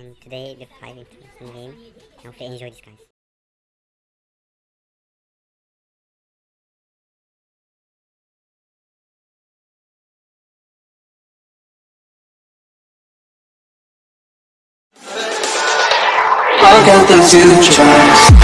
and today we're playing some game. I hope you enjoy this, guys. Look at the future